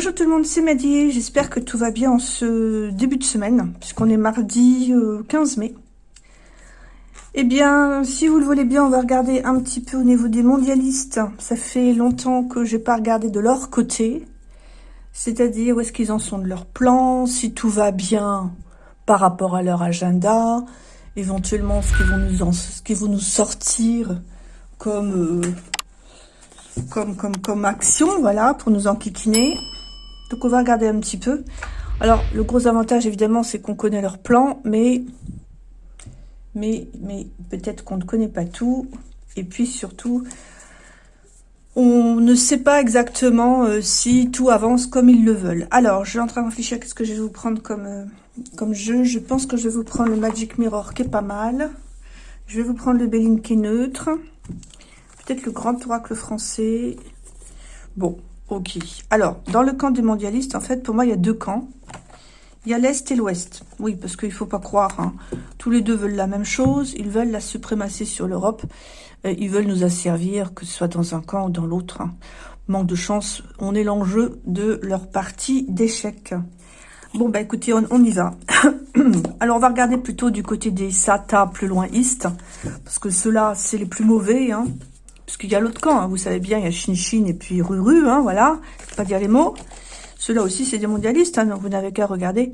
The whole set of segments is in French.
Bonjour tout le monde, c'est Maddy, j'espère que tout va bien en ce début de semaine, puisqu'on est mardi 15 euh, mai. Eh bien, si vous le voulez bien, on va regarder un petit peu au niveau des mondialistes. Ça fait longtemps que j'ai pas regardé de leur côté, c'est-à-dire où est-ce qu'ils en sont de leur plan, si tout va bien par rapport à leur agenda, éventuellement ce qu'ils vont nous, sortir comme... Euh, comme, comme action, voilà, pour nous enquiquiner. Donc on va regarder un petit peu. Alors, le gros avantage, évidemment, c'est qu'on connaît leur plan, mais, mais, mais peut-être qu'on ne connaît pas tout. Et puis surtout, on ne sait pas exactement euh, si tout avance comme ils le veulent. Alors, je suis en train de réfléchir à ce que je vais vous prendre comme, euh, comme jeu. Je pense que je vais vous prendre le Magic Mirror qui est pas mal. Je vais vous prendre le Béline qui est neutre peut-être le grand oracle français. Bon, ok. Alors, dans le camp des mondialistes, en fait, pour moi, il y a deux camps. Il y a l'Est et l'Ouest. Oui, parce qu'il ne faut pas croire. Hein. Tous les deux veulent la même chose. Ils veulent la suprématie sur l'Europe. Ils veulent nous asservir, que ce soit dans un camp ou dans l'autre. Hein. Manque de chance, on est l'enjeu de leur partie d'échec. Bon, bah écoutez, on, y va. Alors, on va regarder plutôt du côté des SATA plus loin East. Parce que ceux-là, c'est les plus mauvais. Hein. Parce qu'il y a l'autre camp, hein, vous savez bien, il y a Chin et puis Ruru, hein, voilà. pas dire les mots. Ceux-là aussi, c'est des mondialistes, hein, donc vous n'avez qu'à regarder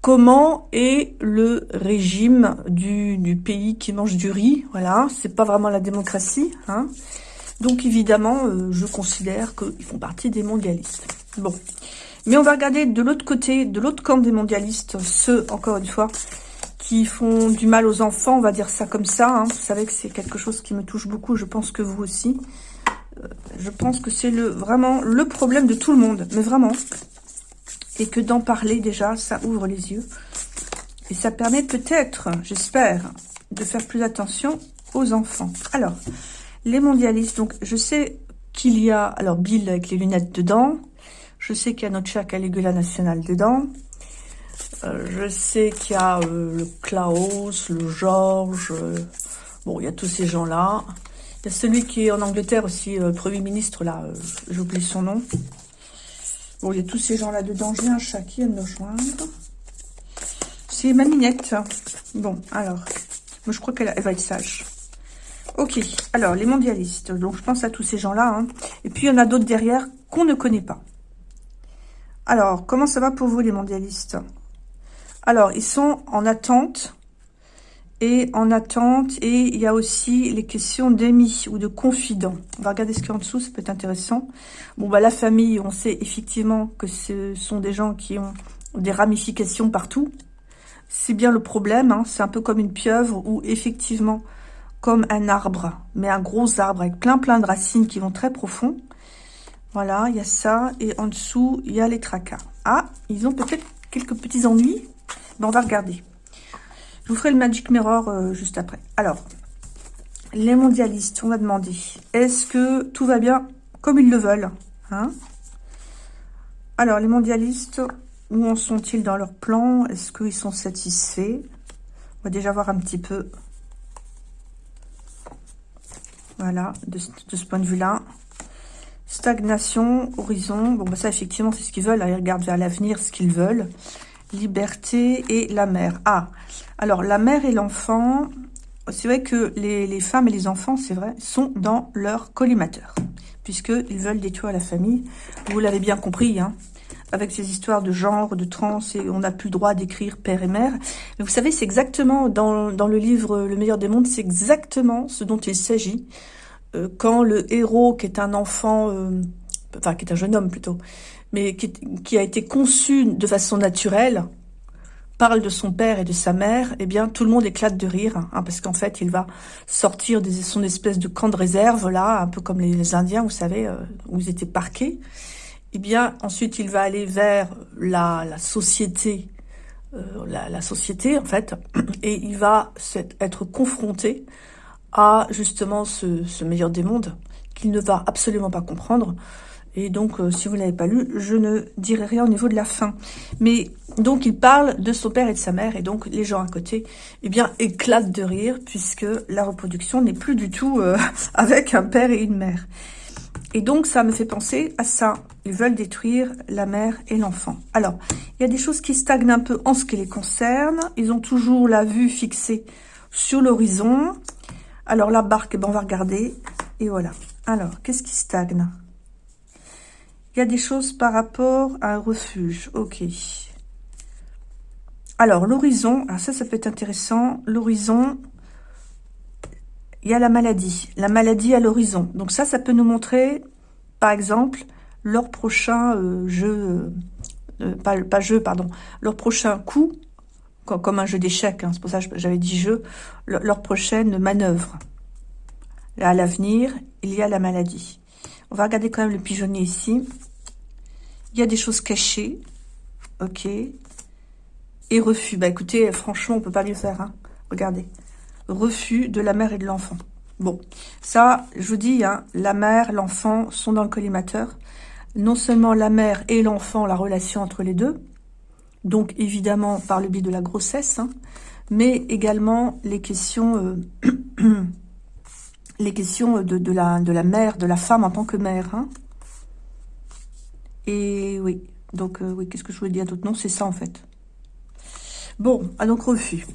comment est le régime du, pays qui mange du riz. Voilà, c'est pas vraiment la démocratie. Hein. Donc évidemment, euh, je considère qu'ils font partie des mondialistes. Bon, mais on va regarder de l'autre côté, de l'autre camp des mondialistes, ceux, encore une fois, qui font du mal aux enfants, on va dire ça comme ça. Hein. Vous savez que c'est quelque chose qui me touche beaucoup, je pense que vous aussi. Euh, je pense que c'est le vraiment le problème de tout le monde, mais vraiment. Et que d'en parler déjà, ça ouvre les yeux. Et ça permet peut-être, j'espère, de faire plus attention aux enfants. Alors, les mondialistes, donc je sais qu'il y a, alors Bill avec les lunettes dedans, je sais qu'il y a notre cher Caligula national dedans, euh, je sais qu'il y a euh, le Klaus, le Georges, euh, bon, il y a tous ces gens-là. Il y a celui qui est en Angleterre aussi, Premier ministre, là, j'oublie son nom. Bon, il y a tous ces gens-là dedans. J'ai un chat qui vient de joindre. C'est ma minette. Bon, alors, je crois qu'elle va être sage. Ok, alors, les mondialistes. Donc, je pense à tous ces gens-là. Hein. Et puis, il y en a d'autres derrière qu'on ne connaît pas. Alors, comment ça va pour vous, les mondialistes? Alors, ils sont en attente et en attente. Et il y a aussi les questions d'amis ou de confidents. On va regarder ce qu'il y a en dessous, ça peut être intéressant. Bon, bah la famille, on sait effectivement que ce sont des gens qui ont des ramifications partout. C'est bien le problème, hein. c'est un peu comme une pieuvre ou effectivement comme un arbre, mais un gros arbre avec plein plein de racines qui vont très profond. Voilà, il y a ça. Et en dessous, il y a les tracas. Ah, ils ont peut-être quelques petits ennuis on va regarder. Je vous ferai le Magic Mirror euh, juste après. Alors, les mondialistes, on va demander, est-ce que tout va bien comme ils le veulent hein? Alors, les mondialistes, où en sont-ils dans leur plan? Est-ce qu'ils sont satisfaits? On va déjà voir un petit peu. Voilà, de, ce point de vue-là. Stagnation, horizon. Bon, bah ça, effectivement, c'est ce qu'ils veulent. Ils regardent vers l'avenir, ce qu'ils veulent liberté et la mère. Ah, alors la mère et l'enfant, c'est vrai que les, femmes et les enfants, c'est vrai, sont dans leur collimateur, puisqu'ils veulent détruire la famille. Vous l'avez bien compris, hein, avec ces histoires de genre, de trans, et on n'a plus le droit d'écrire père et mère. Mais vous savez, c'est exactement, dans, le livre Le meilleur des mondes, c'est exactement ce dont il s'agit. Euh, quand le héros, qui est un enfant, euh, enfin, qui est un jeune homme plutôt, mais qui, a été conçu de façon naturelle, parle de son père et de sa mère, eh bien, tout le monde éclate de rire, hein, parce qu'en fait, il va sortir de son espèce de camp de réserve, là, un peu comme les, Indiens, vous savez, euh, où ils étaient parqués. Eh bien, ensuite, il va aller vers la, société, euh, la, société, en fait, et il va être confronté à, justement, ce, ce meilleur des mondes, qu'il ne va absolument pas comprendre, et donc, euh, si vous ne l'avez pas lu, je ne dirai rien au niveau de la fin. Mais donc, il parle de son père et de sa mère, et donc les gens à côté, eh bien, éclatent de rire, puisque la reproduction n'est plus du tout euh, avec un père et une mère. Et donc, ça me fait penser à ça. Ils veulent détruire la mère et l'enfant. Alors, il y a des choses qui stagnent un peu en ce qui les concerne. Ils ont toujours la vue fixée sur l'horizon. Alors, la barque, eh ben, on va regarder. Et voilà. Alors, qu'est-ce qui stagne? Il y a des choses par rapport à un refuge. Ok. Alors, l'horizon. Alors, ça, ça peut être intéressant. L'horizon, il y a la maladie. La maladie à l'horizon. Donc ça, ça peut nous montrer, par exemple, leur prochain euh, jeu, euh, pas, pas, jeu, pardon, leur prochain coup, comme, un jeu d'échecs, hein, c'est pour ça que j'avais dit jeu, leur, prochaine manœuvre. À l'avenir, il y a la maladie. On va regarder quand même le pigeonnier ici. Il y a des choses cachées. Ok. Et refus. Bah écoutez, franchement, on peut pas mieux faire. Hein. Regardez refus de la mère et de l'enfant. Bon, ça, je vous dis, hein, la mère, l'enfant sont dans le collimateur. Non seulement la mère et l'enfant, la relation entre les deux, donc évidemment par le biais de la grossesse, hein, mais également les questions, euh, les questions de, la, mère, de la femme en tant que mère. Hein. Et oui, donc euh, oui, qu'est-ce que je voulais dire d'autre? Non, c'est ça en fait. Bon, ah, donc refus.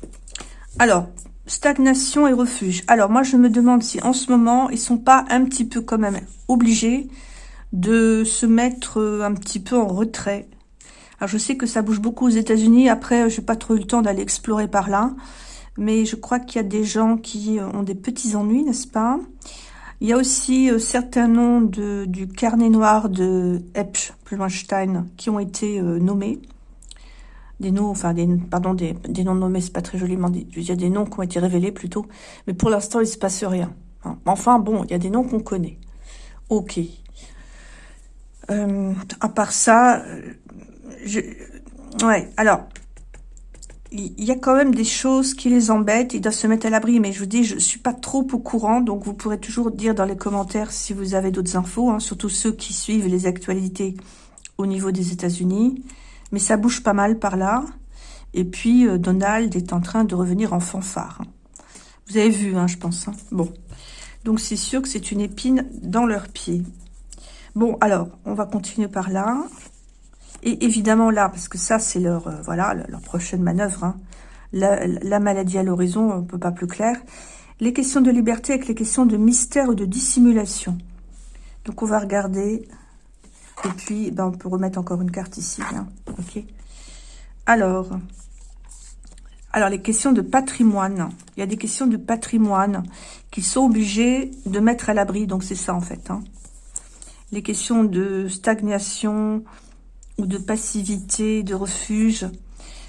Alors, Stagnation et refuge. Alors, moi, je me demande si en ce moment, ils sont pas un petit peu quand même obligés de se mettre euh, un petit peu en retrait. Alors, je sais que ça bouge beaucoup aux États-Unis. Après, je n'ai pas trop eu le temps d'aller explorer par là. Mais je crois qu'il y a des gens qui euh, ont des petits ennuis, n'est-ce pas? Il y a aussi euh, certains noms de, du carnet noir de Epsch, Plumenstein, qui ont été nommés des noms, enfin, des, pardon, des, des noms nommés, c'est pas très joliment dit. Il y a des noms qui ont été révélés plutôt, mais pour l'instant, il se passe rien. Hein. Enfin, bon, il y a des noms qu'on connaît. Ok. Euh, à part ça, euh, je, ouais, alors, il y a quand même des choses qui les embêtent, ils doivent se mettre à l'abri, mais je vous dis, je suis pas trop au courant, donc vous pourrez toujours dire dans les commentaires si vous avez d'autres infos, hein, surtout ceux qui suivent les actualités au niveau des États-Unis. Mais ça bouge pas mal par là. Et puis, euh, Donald est en train de revenir en fanfare. Vous avez vu, hein, je pense. Hein. Bon. Donc, c'est sûr que c'est une épine dans leurs pieds. Bon, alors, on va continuer par là. Et évidemment, là, parce que ça, c'est leur, euh, voilà, leur prochaine manœuvre. Hein. La, maladie à l'horizon, on ne peut pas plus clair. Les questions de liberté avec les questions de mystère ou de dissimulation. Donc, on va regarder et puis, ben, on peut remettre encore une carte ici. Ok. Alors, alors, les questions de patrimoine. Il y a des questions de patrimoine qui sont obligées de mettre à l'abri. Donc, c'est ça, en fait. Hein. Les questions de stagnation ou de passivité, de refuge.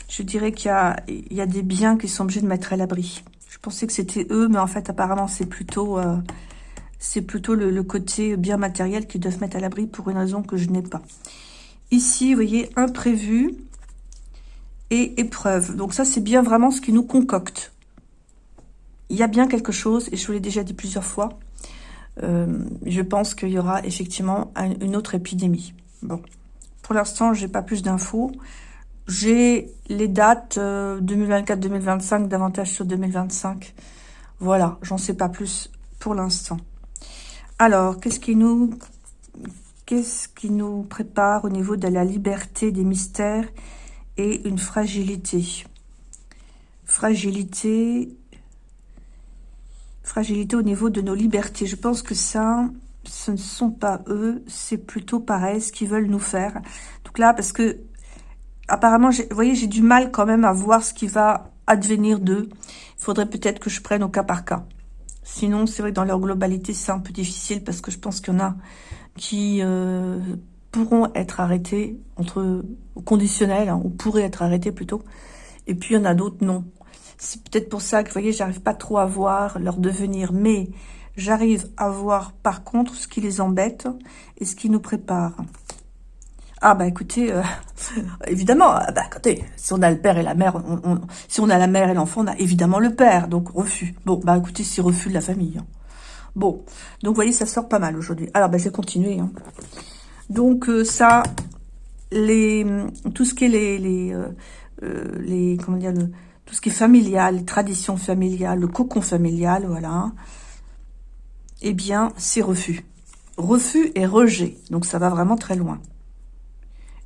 Je dirais qu'il y, a, des biens qui sont obligés de mettre à l'abri. Je pensais que c'était eux, mais en fait, apparemment, c'est plutôt... Euh, plutôt le, côté bien matériel qu'ils doivent mettre à l'abri pour une raison que je n'ai pas. Ici, vous voyez, imprévu et épreuve. Donc ça, c'est bien vraiment ce qui nous concocte. Il y a bien quelque chose, et je vous l'ai déjà dit plusieurs fois, euh, je pense qu'il y aura effectivement une autre épidémie. Bon, pour l'instant, j'ai pas plus d'infos. J'ai les dates 2024-2025, euh, davantage sur 2025. Voilà, j'en sais pas plus pour l'instant. Alors, qu'est-ce qui nous qu'est-ce qui nous prépare au niveau de la liberté des mystères et une fragilité? Fragilité, fragilité au niveau de nos libertés. Je pense que ça, ce ne sont pas eux, c'est plutôt pareil ce qu'ils veulent nous faire. Donc là, parce que apparemment, vous voyez, j'ai du mal quand même à voir ce qui va advenir d'eux. Il faudrait peut-être que je prenne au cas par cas. Sinon, c'est vrai que dans leur globalité, c'est un peu difficile parce que je pense qu'il y en a qui euh, pourront être arrêtés, entre conditionnels, hein, ou pourraient être arrêtés plutôt. Et puis, il y en a d'autres, non. C'est peut-être pour ça que, vous voyez, j'arrive pas trop à voir leur devenir, mais j'arrive à voir, par contre, ce qui les embête et ce qui nous prépare. Ah bah écoutez, euh, évidemment, ah, bah écoutez, si on a le père et la mère, si on a la mère et l'enfant, on a évidemment le père, donc refus. Bon, bah écoutez, c'est refus de la famille. Hein. Bon, donc vous voyez, ça sort pas mal aujourd'hui. Alors, bah je vais continuer. Hein. Donc euh, ça, les, tout ce qui est les, les, euh, comment dire, tout ce qui est familial, les traditions familiales, le cocon familial, voilà. Eh bien, c'est refus. refus et rejet. Donc, ça va vraiment très loin.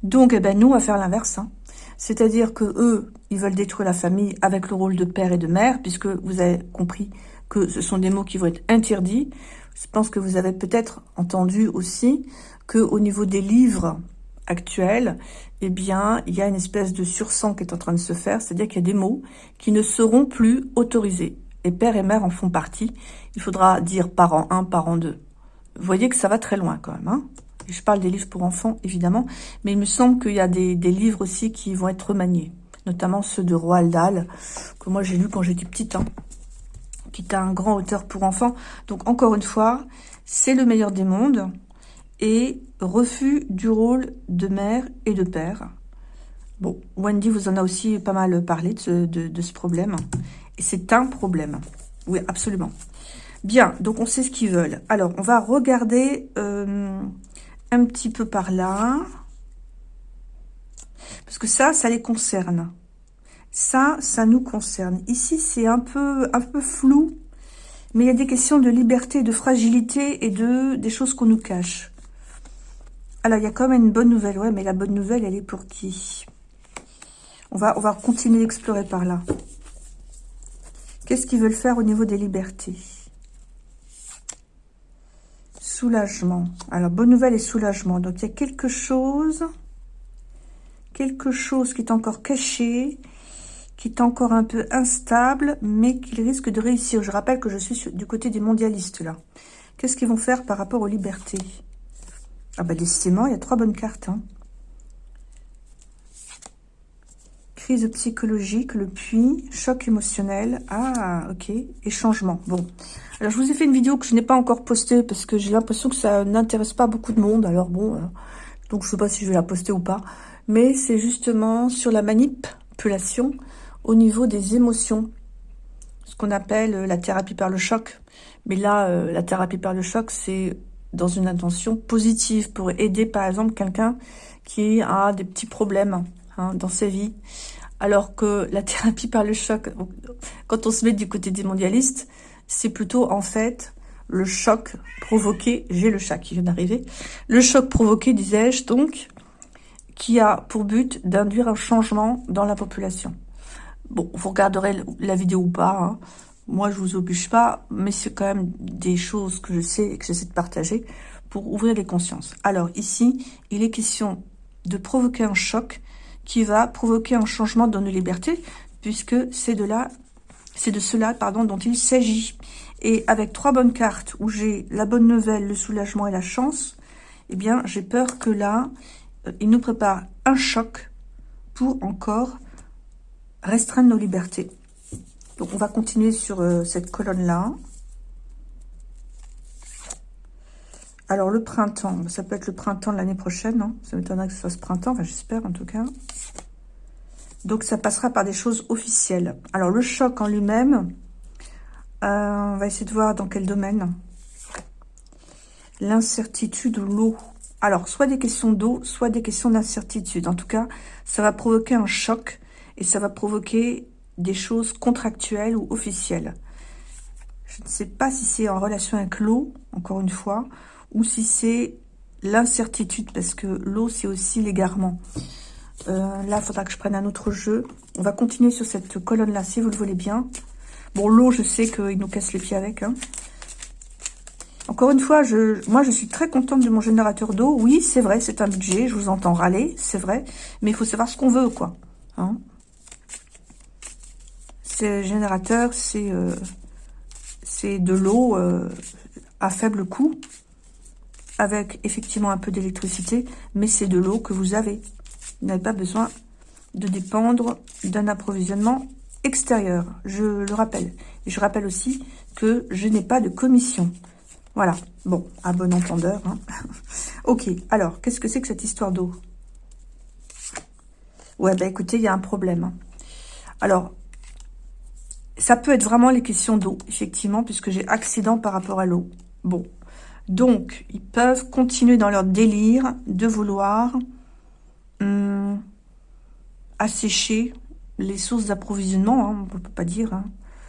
Donc, eh ben, nous, on va faire l'inverse. Hein. C'est-à-dire que eux, ils veulent détruire la famille avec le rôle de père et de mère, puisque vous avez compris que ce sont des mots qui vont être interdits. Je pense que vous avez peut-être entendu aussi que au niveau des livres actuels, eh bien, il y a une espèce de sursang qui est en train de se faire, c'est-à-dire qu'il y a des mots qui ne seront plus autorisés. Et père et mère en font partie. Il faudra dire parent 1, parent 2. Vous voyez que ça va très loin quand même. Hein je parle des livres pour enfants, évidemment, mais il me semble qu'il y a des, livres aussi qui vont être remaniés, notamment ceux de Roald Dahl, que moi j'ai lu quand j'étais petite, hein, qui est un grand auteur pour enfants. Donc encore une fois, c'est le meilleur des mondes, et refus du rôle de mère et de père. Bon, Wendy vous en a aussi pas mal parlé de ce, problème. C'est un problème. Oui, absolument. Bien, donc on sait ce qu'ils veulent. Alors, on va regarder euh, un petit peu par là. Parce que ça, ça les concerne. Ça, ça nous concerne. Ici, c'est un peu, flou. Mais il y a des questions de liberté, de fragilité et de des choses qu'on nous cache. Alors, il y a quand même une bonne nouvelle. Ouais, mais la bonne nouvelle, elle est pour qui? On va continuer d'explorer par là. Qu'est-ce qu'ils veulent faire au niveau des libertés? Soulagement. Alors, bonne nouvelle et soulagement. Donc, il y a quelque chose, quelque chose qui est encore caché, qui est encore un peu instable, mais qui risque de réussir. Je rappelle que je suis du côté des mondialistes, là. Qu'est-ce qu'ils vont faire par rapport aux libertés? Ah bah décidément, il y a trois bonnes cartes. Hein. Crise psychologique, le puits, choc émotionnel. Ah, ok. Et changement. Bon. Alors, je vous ai fait une vidéo que je n'ai pas encore postée parce que j'ai l'impression que ça n'intéresse pas beaucoup de monde. Alors, bon, euh, donc je ne sais pas si je vais la poster ou pas. Mais c'est justement sur la manipulation au niveau des émotions. Ce qu'on appelle la thérapie par le choc. Mais là, euh, la thérapie par le choc, c'est dans une intention positive pour aider par exemple quelqu'un qui a des petits problèmes hein, dans sa vie. Alors que la thérapie par le choc, quand on se met du côté des mondialistes, c'est plutôt en fait le choc provoqué, j'ai le chat qui vient d'arriver, le choc provoqué, disais-je, donc, qui a pour but d'induire un changement dans la population. Bon, vous regarderez la vidéo ou pas, hein. Moi, je vous oblige pas, mais c'est quand même des choses que je sais et que j'essaie de partager pour ouvrir les consciences. Alors ici, il est question de provoquer un choc qui va provoquer un changement dans nos libertés, puisque c'est de là, c'est de cela, pardon, dont il s'agit. Et avec trois bonnes cartes où j'ai la bonne nouvelle, le soulagement et la chance, eh bien, j'ai peur que là, euh, il nous prépare un choc pour encore restreindre nos libertés. Donc, on va continuer sur euh, cette colonne-là. Alors, le printemps, ça peut être le printemps de l'année prochaine. Hein. ça m'étonnerait que ce soit ce printemps, j'espère en tout cas. Donc, ça passera par des choses officielles. Alors, le choc en lui-même, euh, on va essayer de voir dans quel domaine. L'incertitude ou l'eau. Alors, soit des questions d'eau, soit des questions d'incertitude. En tout cas, ça va provoquer un choc et ça va provoquer des choses contractuelles ou officielles. Je ne sais pas si c'est en relation avec l'eau, encore une fois, ou si c'est l'incertitude, parce que l'eau, c'est aussi l'égarement. Euh, là, il faudra que je prenne un autre jeu. On va continuer sur cette colonne-là, si vous le voulez bien. Bon, l'eau, je sais qu'il nous casse les pieds avec. Hein. Encore une fois, moi, je suis très contente de mon générateur d'eau. Oui, c'est vrai, c'est un budget, je vous entends râler, c'est vrai. Mais il faut savoir ce qu'on veut, quoi. Hein générateur, c'est euh, c'est de l'eau euh, à faible coût, avec effectivement un peu d'électricité, mais c'est de l'eau que vous avez. Vous n'avez pas besoin de dépendre d'un approvisionnement extérieur, je le rappelle. Et je rappelle aussi que je n'ai pas de commission. Voilà, bon, à bon entendeur. Hein. ok, alors, qu'est-ce que c'est que cette histoire d'eau? Ouais, bah écoutez, il y a un problème. Hein. Alors, ça peut être vraiment les questions d'eau, effectivement, puisque j'ai accident par rapport à l'eau. Bon, donc, ils peuvent continuer dans leur délire de vouloir hum, assécher les sources d'approvisionnement. Hein, on ne peut pas dire. Hein.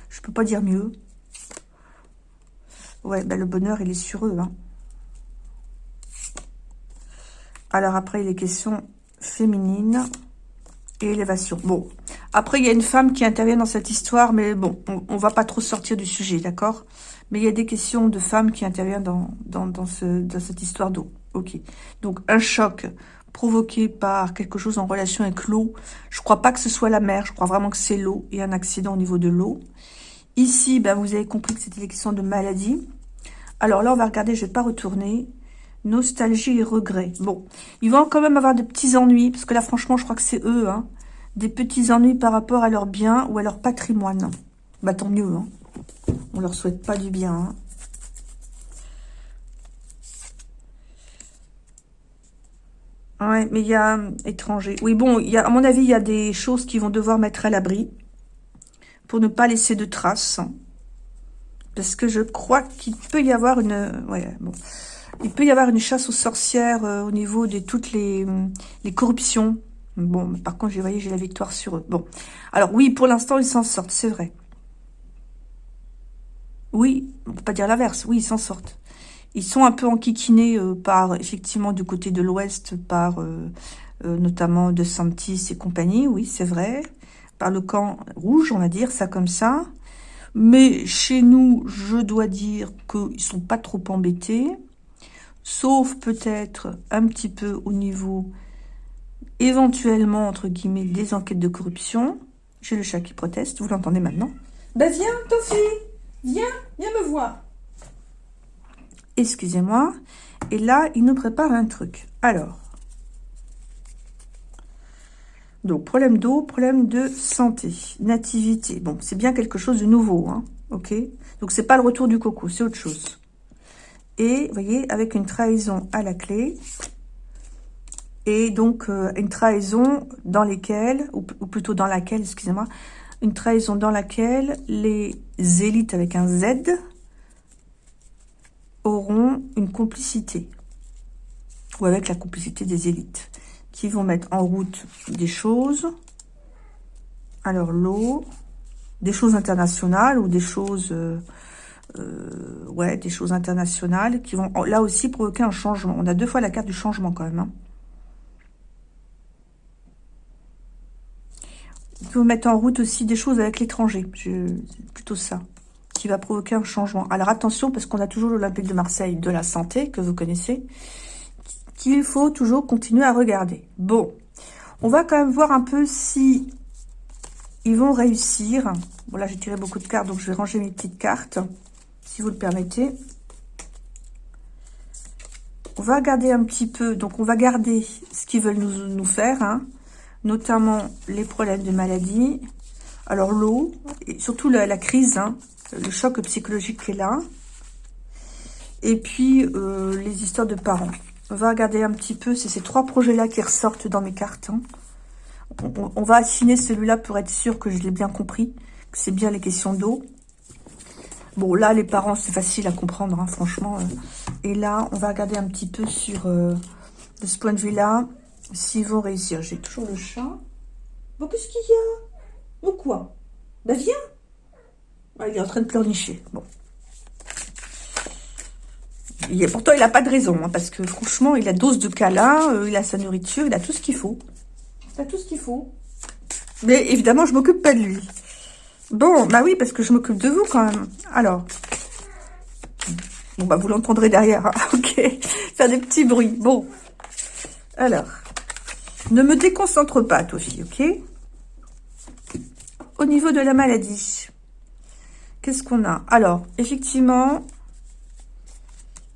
Je peux pas dire mieux. Ouais, ben le bonheur, il est sur eux. Hein. Alors après, les questions féminines et élévation. Bon, après, il y a une femme qui intervient dans cette histoire, mais bon, on, on va pas trop sortir du sujet, d'accord? Mais il y a des questions de femmes qui interviennent dans, dans, ce, dans cette histoire d'eau. Ok. Donc, un choc provoqué par quelque chose en relation avec l'eau. Je crois pas que ce soit la mer, je crois vraiment que c'est l'eau et un accident au niveau de l'eau. Ici, ben, vous avez compris que c'était des questions de maladie. Alors là, on va regarder, je vais pas retourner. Nostalgie et regret. Bon, ils vont quand même avoir de petits ennuis, parce que là, franchement, je crois que c'est eux, hein. Des petits ennuis par rapport à leur bien ou à leur patrimoine. Bah, tant mieux, hein. On leur souhaite pas du bien, hein. Ouais, mais il y a étranger. Oui, bon, y a, à mon avis, il y a des choses qui vont devoir mettre à l'abri pour ne pas laisser de traces. Parce que je crois qu'il peut y avoir une... Ouais, bon. Il peut y avoir une chasse aux sorcières euh, au niveau de toutes les, les corruptions. Bon, par contre, vous voyez, j'ai la victoire sur eux. Bon. Alors, oui, pour l'instant, ils s'en sortent, c'est vrai. Oui, on peut pas dire l'inverse. Oui, ils s'en sortent. Ils sont un peu enquiquinés euh, par, effectivement, du côté de l'Ouest, par euh, euh, notamment De Santis et compagnie, oui, c'est vrai. Par le camp rouge, on va dire ça comme ça. Mais chez nous, je dois dire qu'ils sont pas trop embêtés. Sauf peut-être un petit peu au niveau, éventuellement, entre guillemets, des enquêtes de corruption. J'ai le chat qui proteste, vous l'entendez maintenant? Ben viens, Viens, viens me voir excusez-moi. Et là, il nous prépare un truc. Alors, donc problème d'eau, problème de santé, nativité. Bon, c'est bien quelque chose de nouveau, hein, ok Donc, c'est pas le retour du coco, c'est autre chose. Et, vous voyez, avec une trahison à la clé, et donc euh, une trahison dans lesquelles, ou, ou plutôt dans laquelle, excusez-moi, une trahison dans laquelle les élites avec un Z, auront une complicité, ou avec la complicité des élites, qui vont mettre en route des choses, alors l'eau, des choses internationales ou des choses, euh, euh, ouais, des choses internationales qui vont là aussi provoquer un changement. On a deux fois la carte du changement quand même. Hein. Ils vont mettre en route aussi des choses avec l'étranger. Plutôt ça va provoquer un changement. Alors attention, parce qu'on a toujours l'Olympique de Marseille de la santé, que vous connaissez, qu'il faut toujours continuer à regarder. Bon, on va quand même voir un peu si ils vont réussir. Bon, là, j'ai tiré beaucoup de cartes, donc je vais ranger mes petites cartes, si vous le permettez. On va regarder un petit peu, donc on va garder ce qu'ils veulent nous, nous faire, hein, notamment les problèmes de maladie, alors l'eau, et surtout la, crise, hein, le choc psychologique qui est là. Et puis, euh, les histoires de parents. On va regarder un petit peu, c'est ces trois projets-là qui ressortent dans mes cartes. Hein. On, va affiner celui-là pour être sûr que je l'ai bien compris, que c'est bien les questions d'eau. Bon, là, les parents, c'est facile à comprendre, hein, franchement. Euh. Et là, on va regarder un petit peu sur, euh, de ce point de vue-là, s'ils vont réussir. J'ai toujours le chat. Bon, qu'est-ce qu'il y a? Ou quoi? Ben, viens ah, il est en train de pleurnicher. Bon. Il pourtant, il n'a pas de raison, hein, parce que franchement, il a dose de câlin, euh, il a sa nourriture, il a tout ce qu'il faut. Il a tout ce qu'il faut. Mais évidemment, je m'occupe pas de lui. Bon, bah oui, parce que je m'occupe de vous quand même. Alors. Bon, bah vous l'entendrez derrière. Hein. ok. Faire des petits bruits. Bon. Alors. Ne me déconcentre pas, Tofi, ok? Au niveau de la maladie. Qu'est-ce qu'on a? Alors, effectivement,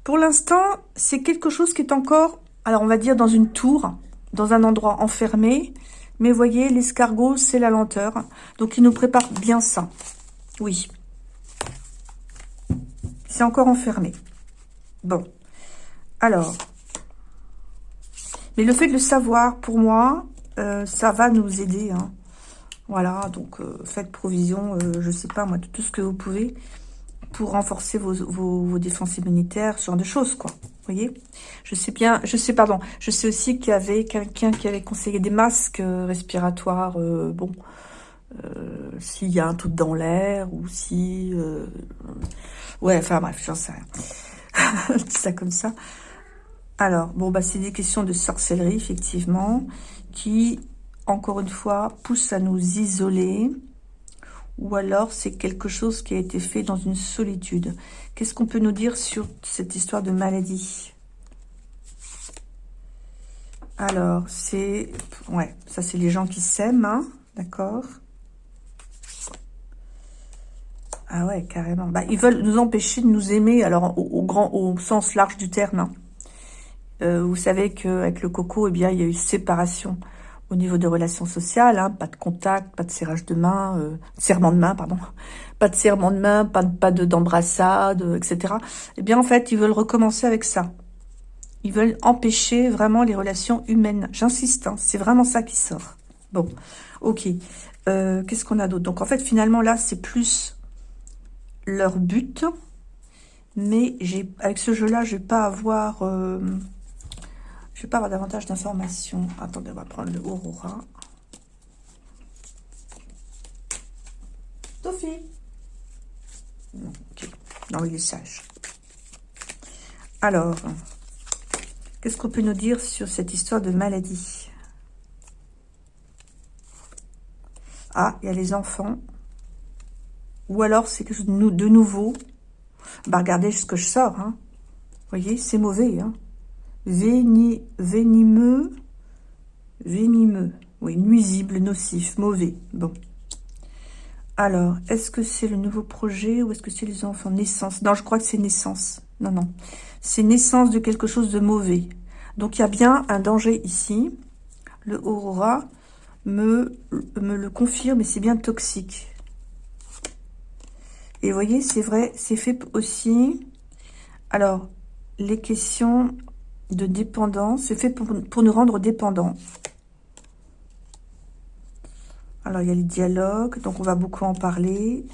pour l'instant, c'est quelque chose qui est encore, alors on va dire dans une tour, dans un endroit enfermé. Mais voyez, l'escargot, c'est la lenteur. Donc, il nous prépare bien ça. Oui. C'est encore enfermé. Bon. Alors. Mais le fait de le savoir, pour moi, euh, ça va nous aider. Hein. Voilà, donc euh, faites provision, euh, je sais pas moi, de tout ce que vous pouvez pour renforcer vos, défenses immunitaires, ce genre de choses, quoi. Vous voyez? Je sais bien, je sais, pardon, je sais aussi qu'il y avait quelqu'un qui avait conseillé des masques euh, respiratoires, bon, s'il y a un truc dans l'air, ou si... ouais, enfin bref, j'en sais rien. ça comme ça. Alors, bon, bah, c'est des questions de sorcellerie, effectivement, qui, encore une fois, poussent à nous isoler. Ou alors, c'est quelque chose qui a été fait dans une solitude. Qu'est-ce qu'on peut nous dire sur cette histoire de maladie? Alors, c'est... Ouais, ça, c'est les gens qui s'aiment, hein, d'accord? Ah ouais, carrément. Bah, ils veulent nous empêcher de nous aimer, alors au, grand, au sens large du terme, hein. Euh, vous savez qu'avec le coco, eh bien, il y a eu séparation au niveau des relations sociales, hein, pas de contact, pas de serrage de main, euh, serment de main, pardon, pas de serment de main, pas de pas d'embrassade, etc. Eh bien, en fait, ils veulent recommencer avec ça. Ils veulent empêcher vraiment les relations humaines. J'insiste, hein, c'est vraiment ça qui sort. Bon, ok. Euh, Qu'est-ce qu'on a d'autre? Donc, en fait, finalement, là, c'est plus leur but. Mais j'ai avec ce jeu-là, je vais pas avoir... Euh, je vais pas avoir davantage d'informations. Attendez, on va prendre le Aurora. Sophie Non, ok. Non, il est sage. Alors, qu'est-ce qu'on peut nous dire sur cette histoire de maladie? Ah, il y a les enfants. Ou alors, c'est que de nouveau. Bah, regardez ce que je sors. Hein. Vous voyez, c'est mauvais. Hein venimeux, venimeux, oui, nuisible, nocif, mauvais, bon. Alors, est-ce que c'est le nouveau projet ou est-ce que c'est les enfants? Naissance. Non, je crois que c'est naissance. Non, non. C'est naissance de quelque chose de mauvais. Donc, il y a bien un danger ici. Le Aurora me, me le confirme et c'est bien toxique. Et vous voyez, c'est vrai, c'est fait aussi... Alors, les questions de dépendance. C'est fait pour, nous rendre dépendants. Alors, il y a les dialogues, donc on va beaucoup en parler.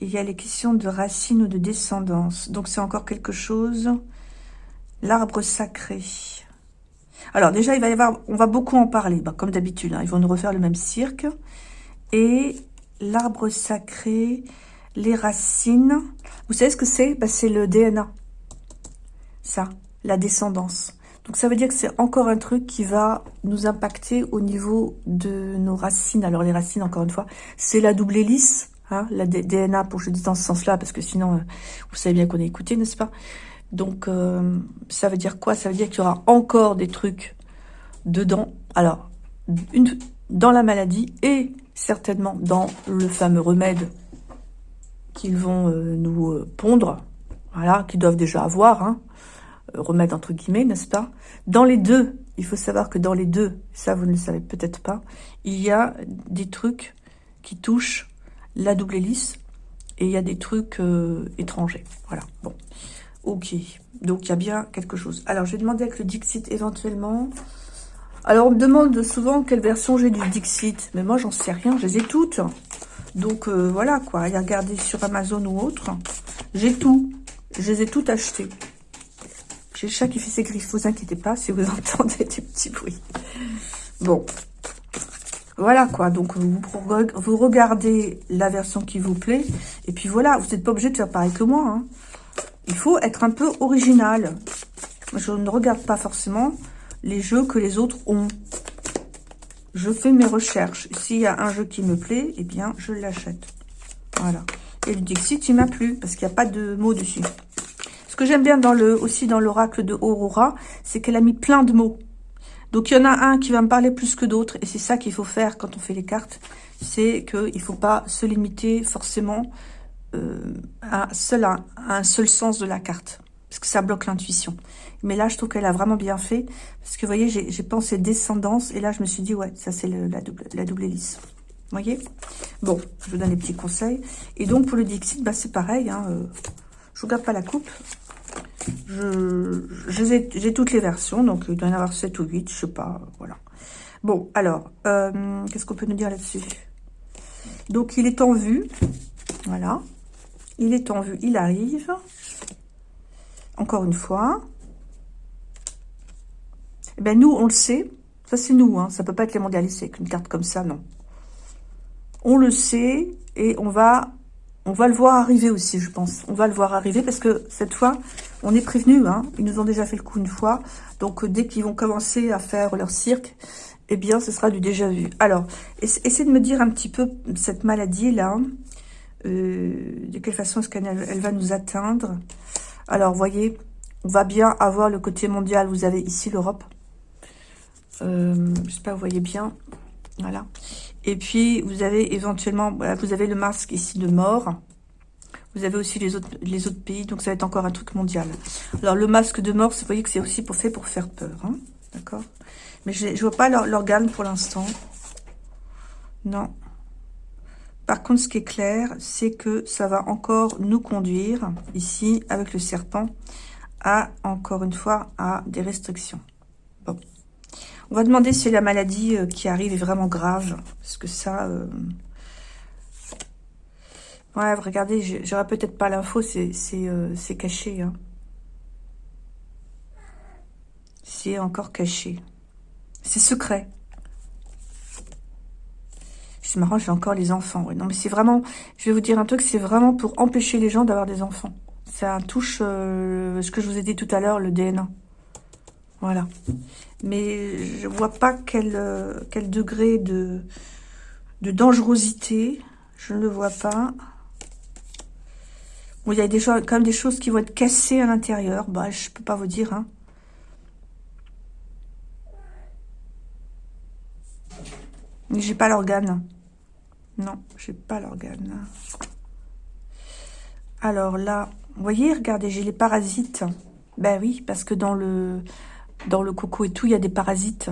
il y a les questions de racines ou de descendance. Donc, c'est encore quelque chose. L'arbre sacré. Alors, déjà, il va y avoir... On va beaucoup en parler, bah, comme d'habitude. Hein, ils vont nous refaire le même cirque. Et l'arbre sacré, les racines. Vous savez ce que c'est? Bah, C'est le DNA ça, la descendance. Donc ça veut dire que c'est encore un truc qui va nous impacter au niveau de nos racines. Alors les racines, encore une fois, c'est la double hélice, hein, la DNA, pour je dise dans ce sens-là, parce que sinon, euh, vous savez bien qu'on est écouté, n'est-ce pas? Donc euh, ça veut dire quoi? Ça veut dire qu'il y aura encore des trucs dedans. Alors, dans la maladie et certainement dans le fameux remède qu'ils vont euh, nous pondre, voilà, qu'ils doivent déjà avoir, hein, remettre entre guillemets, n'est-ce pas? Dans les deux, il faut savoir que dans les deux, ça vous ne le savez peut-être pas, il y a des trucs qui touchent la double hélice et il y a des trucs euh, étrangers. Voilà, bon. Ok, donc il y a bien quelque chose. Alors, je vais demander avec le Dixit éventuellement. Alors, on me demande souvent quelle version j'ai du Dixit, mais moi, j'en sais rien, je les ai toutes. Donc, euh, voilà, quoi. a regarder sur Amazon ou autre. J'ai tout. Je les ai toutes achetées. J'ai le chat qui fait ses griffes, vous inquiétez pas si vous entendez des petits bruits. Bon, voilà quoi, donc vous, regardez la version qui vous plaît, et puis voilà, vous n'êtes pas obligé de faire pareil que moi. Hein. Il faut être un peu original. Je ne regarde pas forcément les jeux que les autres ont. Je fais mes recherches. S'il y a un jeu qui me plaît, eh bien, je l'achète. Voilà. Et le Dixit, il m'a plu, parce qu'il n'y a pas de mots dessus. Ce que j'aime bien dans le, aussi dans l'oracle de Aurora, c'est qu'elle a mis plein de mots. Donc, il y en a un qui va me parler plus que d'autres. Et c'est ça qu'il faut faire quand on fait les cartes. C'est qu'il ne faut pas se limiter forcément euh, à, seul, un seul sens de la carte. Parce que ça bloque l'intuition. Mais là, je trouve qu'elle a vraiment bien fait. Parce que, vous voyez, j'ai pensé descendance. Et là, je me suis dit, ouais, ça, c'est la double, la double hélice. Vous voyez? Bon, je vous donne des petits conseils. Et donc, pour le Dixit, bah, c'est pareil. Hein, euh, je vous garde pas la coupe. J'ai toutes les versions, donc il doit y en avoir 7 ou 8, je sais pas, voilà. Bon, alors, euh, qu'est-ce qu'on peut nous dire là-dessus? Donc, il est en vue, voilà. Il est en vue, il arrive. Encore une fois. Eh ben, nous, on le sait. Ça, c'est nous, hein. Ça peut pas être les mondialistes avec une carte comme ça, non. On le sait et on va, on va le voir arriver aussi, je pense. On va le voir arriver parce que cette fois, On est prévenu, hein, ils nous ont déjà fait le coup une fois. Donc, dès qu'ils vont commencer à faire leur cirque, eh bien, ce sera du déjà vu. Alors, essayez de me dire un petit peu cette maladie-là. Euh, de quelle façon est-ce qu'elle elle va nous atteindre? Alors, voyez, on va bien avoir le côté mondial. Vous avez ici l'Europe. Euh, je sais pas, vous voyez bien. Voilà. Et puis, vous avez éventuellement, vous avez le masque ici de mort. Vous avez aussi les autres, les autres pays, donc ça va être encore un truc mondial. Alors, le masque de mort, vous voyez que c'est aussi pour, fait pour faire peur. Hein D'accord? Mais je ne vois pas l'organe pour l'instant. Non. Par contre, ce qui est clair, c'est que ça va encore nous conduire, ici, avec le serpent, à, encore une fois, à des restrictions. On va demander si la maladie euh, qui arrive est vraiment grave. Parce que ça... Euh... Ouais, regardez, j'aurais peut-être pas l'info, c'est euh, caché. Hein. C'est encore caché. C'est secret. C'est marrant, j'ai encore les enfants. non, mais c'est vraiment... Je vais vous dire un truc, c'est vraiment pour empêcher les gens d'avoir des enfants. Ça touche ce que je vous ai dit tout à l'heure, le DNA. Voilà. Mais je vois pas quel, euh, degré de, dangerosité. Je ne le vois pas. Il y a des quand même des choses qui vont être cassées à l'intérieur. Bah, je peux pas vous dire. Hein. J'ai pas l'organe. Non, j'ai pas l'organe. Alors là, vous voyez, regardez, j'ai les parasites. Ben oui, parce que dans le, dans le coco et tout, il y a des parasites.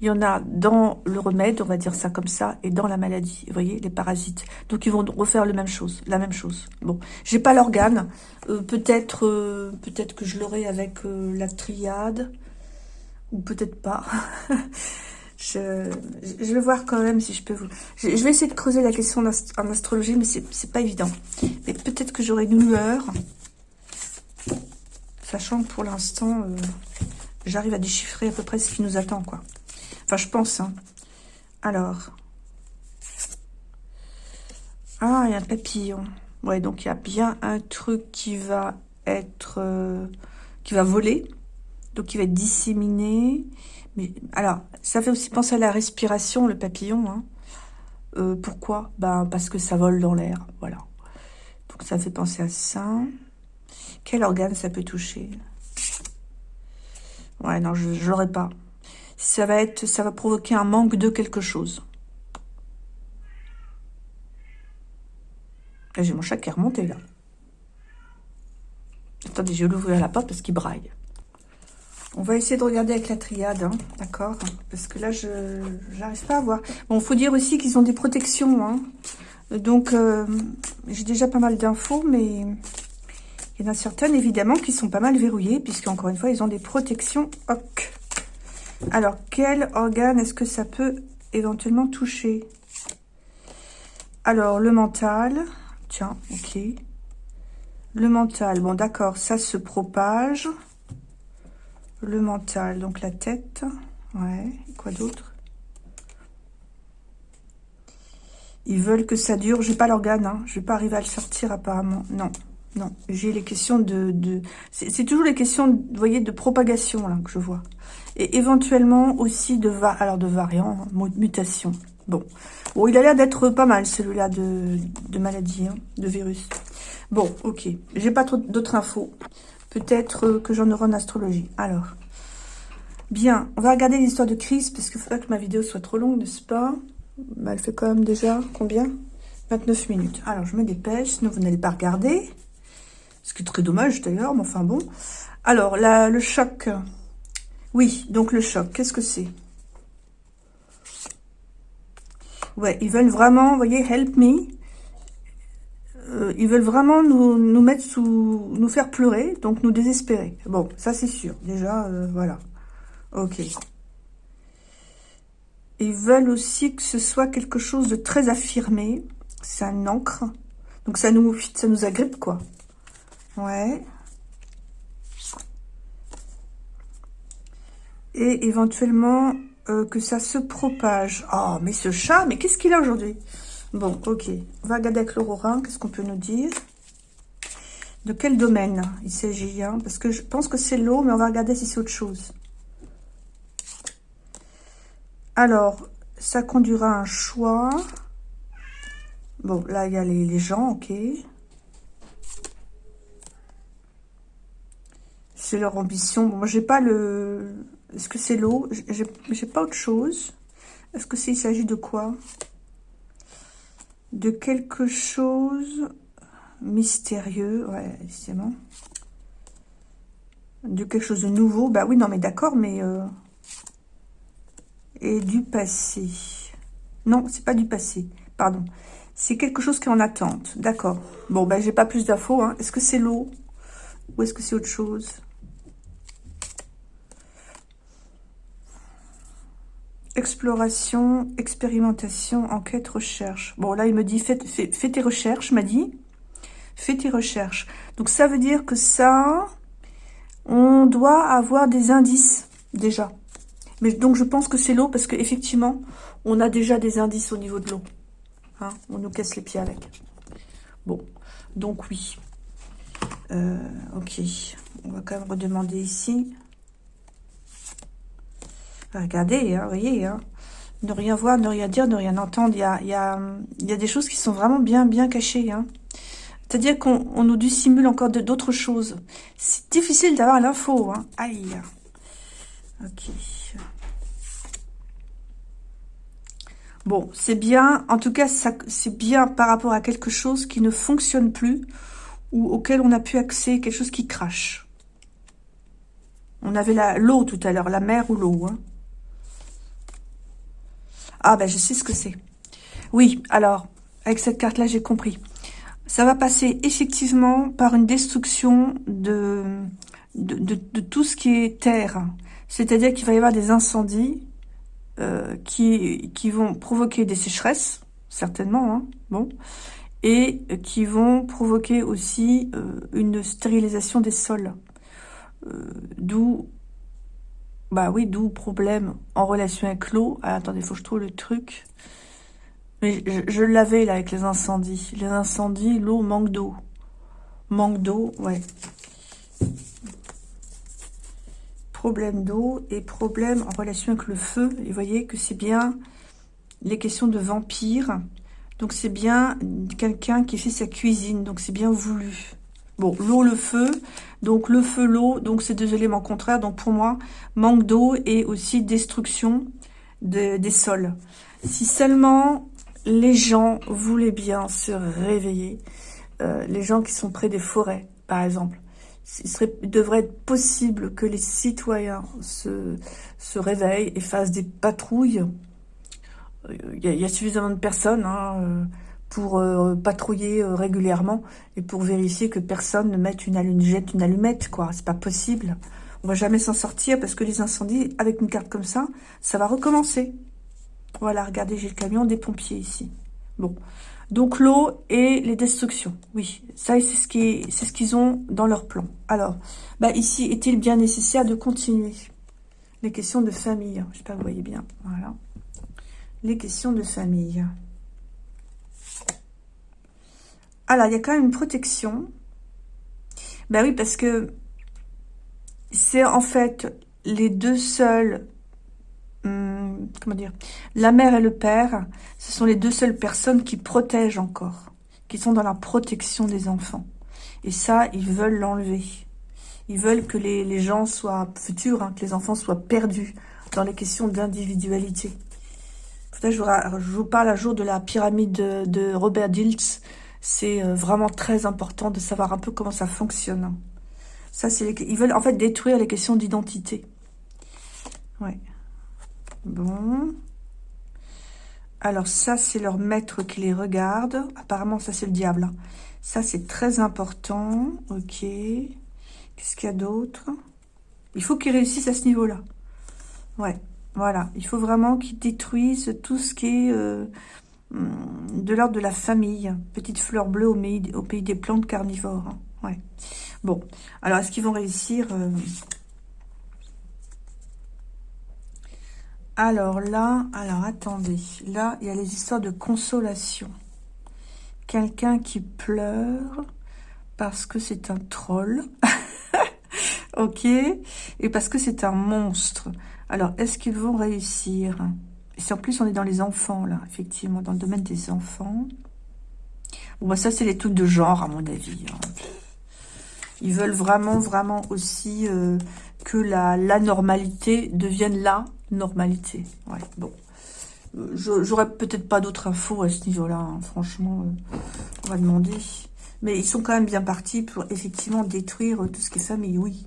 Il y en a dans le remède, on va dire ça comme ça, et dans la maladie. Vous voyez, les parasites. Donc, ils vont refaire la même chose. La même chose. Bon, j'ai pas l'organe. Euh, peut-être euh, peut-être que je l'aurai avec euh, la triade. Ou peut-être pas. je, vais voir quand même si je peux vous... Je, vais essayer de creuser la question en astrologie, mais c'est pas évident. Mais peut-être que j'aurai une lueur. Sachant que pour l'instant j'arrive à déchiffrer à peu près ce qui nous attend, quoi. Enfin, je pense, hein. Alors. Ah, il y a un papillon. Ouais, donc il y a bien un truc qui va être... Euh, qui va voler. Donc, qui va être disséminé. Mais, alors, ça fait aussi penser à la respiration, le papillon, hein. Euh, pourquoi? Ben, Parce que ça vole dans l'air, voilà. Donc, ça fait penser à ça. Quel organe ça peut toucher? Ouais, non, je, je pas. Ça va être, ça va provoquer un manque de quelque chose. J'ai mon chat qui est remonté là. Attendez, je vais l'ouvrir la porte parce qu'il braille. On va essayer de regarder avec la triade, hein, d'accord? Parce que là, je n'arrive pas à voir. Bon, faut dire aussi qu'ils ont des protections. Hein. Donc, euh, j'ai déjà pas mal d'infos, mais il y en a certaines, évidemment, qui sont pas mal verrouillées, puisque encore une fois, ils ont des protections. Alors, quel organe est-ce que ça peut éventuellement toucher? Alors, le mental. Tiens, ok. Le mental, bon d'accord, ça se propage. Le mental, donc la tête. Ouais, quoi d'autre? Ils veulent que ça dure. J'ai pas l'organe, hein. je vais pas arriver à le sortir apparemment. Non. Non, j'ai les questions de... c'est toujours les questions, vous voyez, de propagation là que je vois. Et éventuellement aussi de, va, de variants, mutation. Bon. bon, il a l'air d'être pas mal celui-là de, maladie, hein, de virus. Bon, ok. J'ai pas trop d'autres infos. Peut-être euh, que j'en aurai en astrologie. Alors, bien, on va regarder l'histoire de crise, parce qu'il ne faut pas que ma vidéo soit trop longue, n'est-ce pas? Bah, Elle fait quand même déjà, combien? 29 minutes. Alors, je me dépêche, sinon vous n'allez pas regarder. Ce qui est très dommage d'ailleurs, mais enfin bon. Alors, le choc. Oui, donc le choc, qu'est-ce que c'est? Ouais, ils veulent vraiment, vous voyez, help me. Euh, ils veulent vraiment nous, nous, mettre sous, nous faire pleurer, donc nous désespérer. Bon, ça c'est sûr. Déjà, euh, voilà. Ok. Ils veulent aussi que ce soit quelque chose de très affirmé. C'est un encre. Donc ça nous, ça nous agrippe, quoi. Ouais. Et éventuellement euh, que ça se propage. Oh, mais ce chat, mais qu'est-ce qu'il a aujourd'hui? Bon, ok. On va regarder avec l'aurorin. Qu'est-ce qu'on peut nous dire? De quel domaine il s'agit hein? Parce que je pense que c'est l'eau, mais on va regarder si c'est autre chose. Alors, ça conduira à un choix. Bon, là, il y a les, gens, ok. C'est leur ambition. Bon, j'ai pas le... Est-ce que c'est l'eau? J'ai pas autre chose. Est-ce que c'est il s'agit de quoi? De quelque chose mystérieux. Ouais, bon. De quelque chose de nouveau? Bah oui, non, mais d'accord, mais... Euh, et du passé. Non, c'est pas du passé. Pardon. C'est quelque chose qui est en attente. D'accord. Bon, ben, j'ai pas plus d'infos. Hein. Est-ce que c'est l'eau? Ou est-ce que c'est autre chose? Exploration, expérimentation, enquête, recherche. Bon, là, il me dit, fais, tes recherches, m'a dit. Fais tes recherches. Donc, ça veut dire que ça, on doit avoir des indices, déjà. Mais donc, je pense que c'est l'eau parce qu'effectivement, on a déjà des indices au niveau de l'eau. Hein, on nous casse les pieds avec. Bon, donc oui. Euh, ok, on va quand même redemander ici. Regardez, hein, voyez, hein. ne rien voir, ne rien dire, ne rien entendre. Il y a, des choses qui sont vraiment bien, cachées. Hein. C'est-à-dire qu'on nous dissimule encore d'autres choses. C'est difficile d'avoir l'info. Hein. Aïe. Ok. Bon, c'est bien, en tout cas, c'est bien par rapport à quelque chose qui ne fonctionne plus ou auquel on a pu accès, quelque chose qui crache. On avait l'eau tout à l'heure, la mer ou l'eau. Hein. Ah, ben je sais ce que c'est. Oui, alors, avec cette carte-là, j'ai compris. Ça va passer effectivement par une destruction de, tout ce qui est terre. C'est-à-dire qu'il va y avoir des incendies euh, qui, qui vont provoquer des sécheresses, certainement, hein, bon, et qui vont provoquer aussi euh, une stérilisation des sols. Euh, d'où, bah oui, d'où problème en relation avec l'eau. Ah, attendez, faut que je trouve le truc. Mais je, je l'avais là avec les incendies. Les incendies, l'eau manque d'eau. Manque d'eau, ouais problème d'eau et problème en relation avec le feu. Et vous voyez que c'est bien les questions de vampire. Donc c'est bien quelqu'un qui fait sa cuisine. Donc c'est bien voulu. Bon, l'eau, le feu. Donc le feu, l'eau. Donc c'est deux éléments contraires. Donc pour moi, manque d'eau et aussi destruction des sols. Si seulement les gens voulaient bien se réveiller, euh, les gens qui sont près des forêts, par exemple, il, serait, devrait être possible que les citoyens se, se réveillent et fassent des patrouilles. Il y a, suffisamment de personnes hein, euh, pour euh, patrouiller euh, régulièrement et pour vérifier que personne ne mette une, allumette, jette une allumette, quoi. C'est pas possible. On va jamais s'en sortir parce que les incendies, avec une carte comme ça, ça va recommencer. Voilà, regardez, j'ai le camion des pompiers ici. Bon, donc l'eau et les destructions. Oui, ça c'est ce qu'ils ce qu'ils ont dans leur plan. Alors, bah ici, est-il bien nécessaire de continuer? Les questions de famille. Je sais pas, vous voyez bien. Voilà. Les questions de famille. Alors, il y a quand même une protection. Ben oui, parce que c'est en fait les deux seuls Hum, comment dire, la mère et le père, ce sont les deux seules personnes qui protègent encore, qui sont dans la protection des enfants. Et ça, ils veulent l'enlever. Ils veulent que les, gens soient futurs, hein, que les enfants soient perdus dans les questions d'individualité. Je, vous parle un jour de la pyramide de, Robert Diltz. C'est euh, vraiment très important de savoir un peu comment ça fonctionne. Ça, c'est ils veulent en fait détruire les questions d'identité. Ouais. Bon. Alors ça, c'est leur maître qui les regarde. Apparemment, ça, c'est le diable. Hein. Ça, c'est très important. Ok. Qu'est-ce qu'il y a d'autre? Il faut qu'ils réussissent à ce niveau-là. Ouais, voilà. Il faut vraiment qu'ils détruisent tout ce qui est euh, de l'ordre de la famille. Petite fleur bleue au, au pays des plantes carnivores. Hein. Ouais. Bon. Alors, est-ce qu'ils vont réussir euh, Alors là, alors attendez, là, il y a les histoires de consolation. Quelqu'un qui pleure parce que c'est un troll. ok Et parce que c'est un monstre. Alors, est-ce qu'ils vont réussir? En plus, on est dans les enfants, là, effectivement, dans le domaine des enfants. Bon, bah, ça, c'est les trucs de genre, à mon avis. Hein. Ils veulent vraiment, vraiment aussi euh, que la, normalité devienne la normalité. Ouais, bon. J'aurais peut-être pas d'autres infos à ce niveau-là, hein. franchement, euh, on va demander. Mais ils sont quand même bien partis pour effectivement détruire tout ce qui est famille, oui.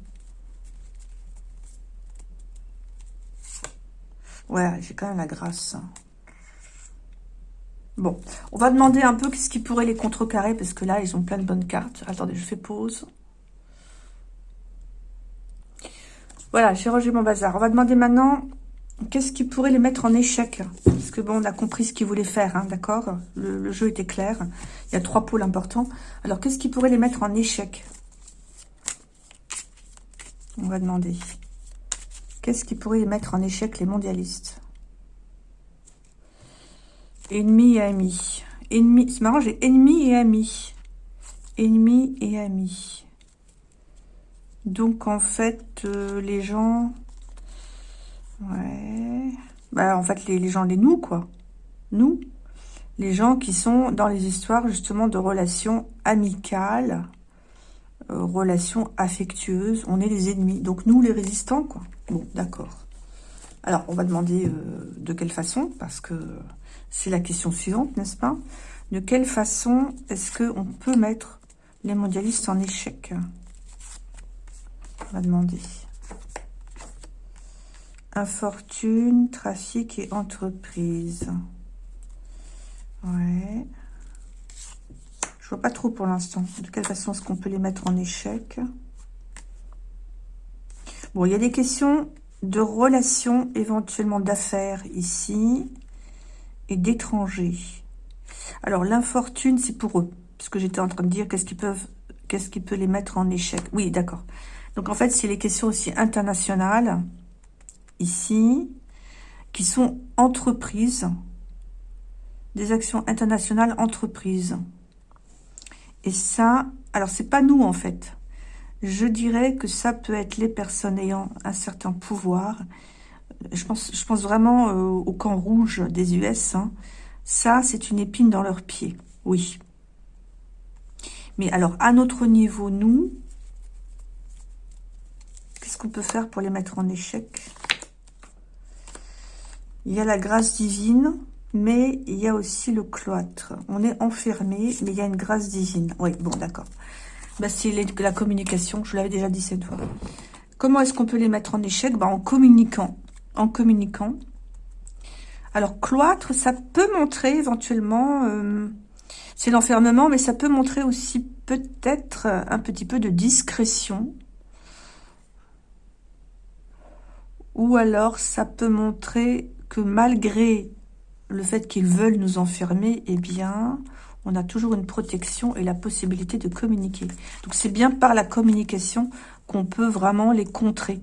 Ouais, j'ai quand même la grâce. Bon, on va demander un peu qu'est-ce qui pourrait les contrecarrer, parce que là, ils ont plein de bonnes cartes. Attendez, je fais pause. Voilà, j'ai rangé mon bazar. On va demander maintenant qu'est-ce qui pourrait les mettre en échec? Parce que bon, on a compris ce qu'ils voulaient faire, hein, d'accord? Le, jeu était clair. Il y a trois pôles importants. Alors, qu'est-ce qui pourrait les mettre en échec? On va demander. Qu'est-ce qui pourrait mettre en échec, les mondialistes? Ennemi et amis. Ennemi, c'est marrant, j'ai ennemi et amis. Ennemi et amis. Donc, en fait, euh, les gens Ouais. Bah, en fait, les, gens, les nous, quoi. Nous. Les gens qui sont dans les histoires, justement, de relations amicales, euh, relations affectueuses. On est les ennemis. Donc, nous, les résistants, quoi. Bon, d'accord. Alors, on va demander euh, de quelle façon, parce que c'est la question suivante, n'est-ce pas? De quelle façon est-ce qu'on peut mettre les mondialistes en échec? On va demander. Infortune, trafic et entreprise. Ouais. Je vois pas trop pour l'instant. De quelle façon est-ce qu'on peut les mettre en échec Bon, il y a des questions de relations, éventuellement d'affaires ici, et d'étrangers. Alors, l'infortune, c'est pour eux. Parce que j'étais en train de dire qu'est-ce qu'ils peuvent, qu'est-ce qui peut les mettre en échec. Oui, d'accord. Donc, en fait, c'est les questions aussi internationales ici, qui sont entreprises, des actions internationales entreprises. Et ça, alors c'est pas nous en fait. Je dirais que ça peut être les personnes ayant un certain pouvoir. Je pense, je pense vraiment euh, au camp rouge des US. Hein. Ça, c'est une épine dans leur pied. Oui. Mais alors, à notre niveau, nous, qu'est-ce qu'on peut faire pour les mettre en échec? Il y a la grâce divine, mais il y a aussi le cloître. On est enfermé, mais il y a une grâce divine. Oui, bon, d'accord. Bah, c'est la communication, je l'avais déjà dit cette fois. Comment est-ce qu'on peut les mettre en échec? Bah, En communiquant. En communiquant. Alors, cloître, ça peut montrer éventuellement... Euh, c'est l'enfermement, mais ça peut montrer aussi peut-être un petit peu de discrétion. Ou alors, ça peut montrer que malgré le fait qu'ils veulent nous enfermer, eh bien, on a toujours une protection et la possibilité de communiquer. Donc, c'est bien par la communication qu'on peut vraiment les contrer.